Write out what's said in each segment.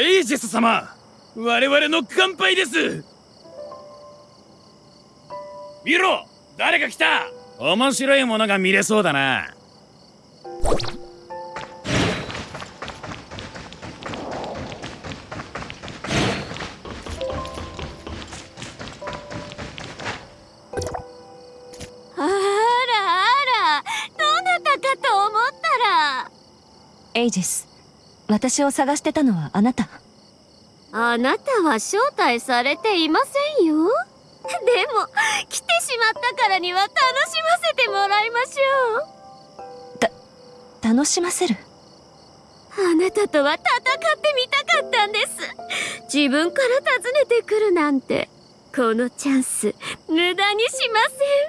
エイジス様我々の乾杯です。見ろ誰か来た。面白いものが見れそうだな。あらあらどなたかと思ったら。エイジス私を探してたのはあなた。あなたは招待されていませんよ。でも来てしまったからには楽しませてもらいましょた楽しませる？うあなたとは戦ってみたかったんです。自分から訪ねてくるなんて。このチャンス無駄にしま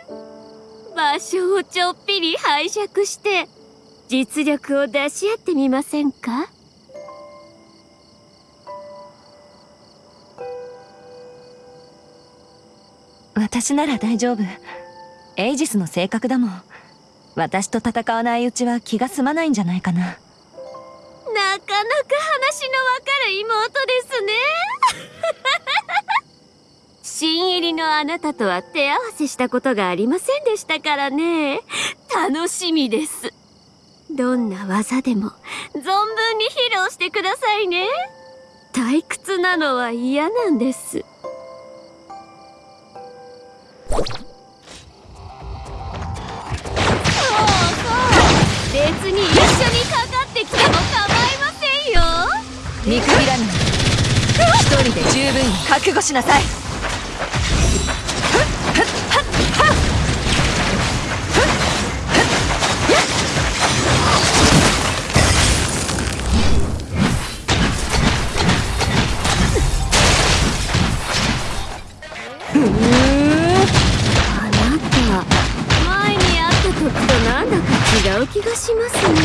せん。場所をちょっぴり拝借して実力を出し合ってみませんか？私なら大丈夫。エイジスの性格だもん。私と戦わないうちは気が済まないんじゃないかな。なかなか話のわかる妹ですね。新入りのあなたとは手合わせしたことがありませんでしたからね。楽しみです。どんな技でも存分に披露してくださいね。退屈なのは嫌なんです。別に一緒にかかってきても構いませんよ。見くびらぬ。一人で十分に覚悟しなさい。う気がしますね。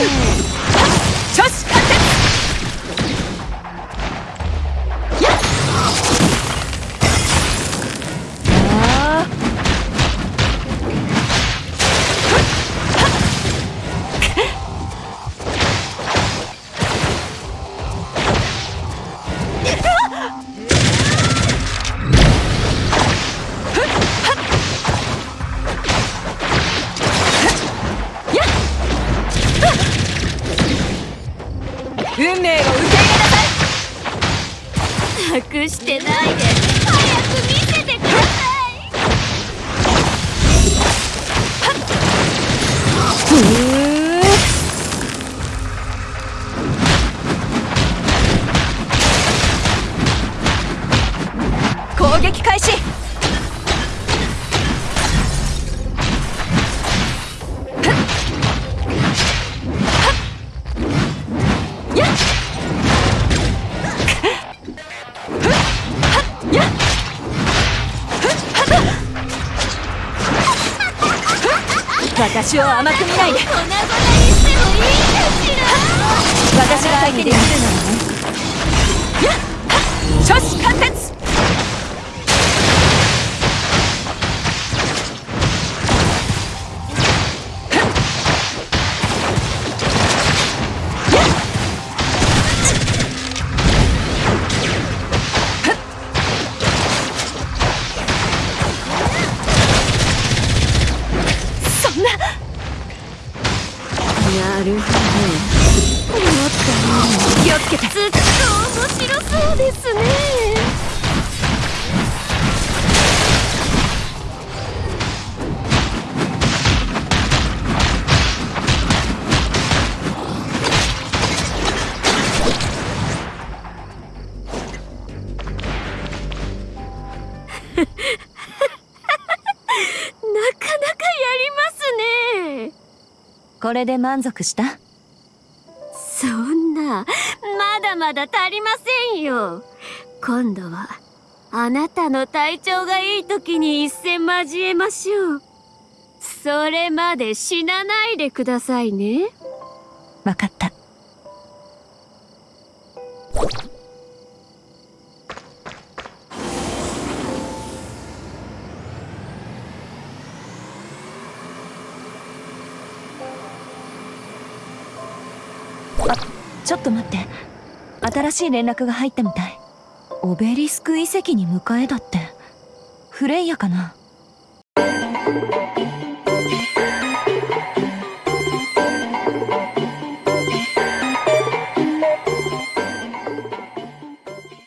運命を受け入れなさい隠してないで早く見せてください攻撃開始。私を甘く見ないで。粉々にしてもいいかしら私が相手にできるのはね。やっ！初子貫徹な。るほど思ったよ気をつけて。ずっと面白そうですね。これで満足した？そんな、まだまだ足りませんよ。今度は、あなたの体調がいい時に一戦交えましょう。それまで死なないでくださいね。わかったあちょっと待って。新しい連絡が入ったみたい。オベリスク遺跡に迎えだって。フレイヤかな。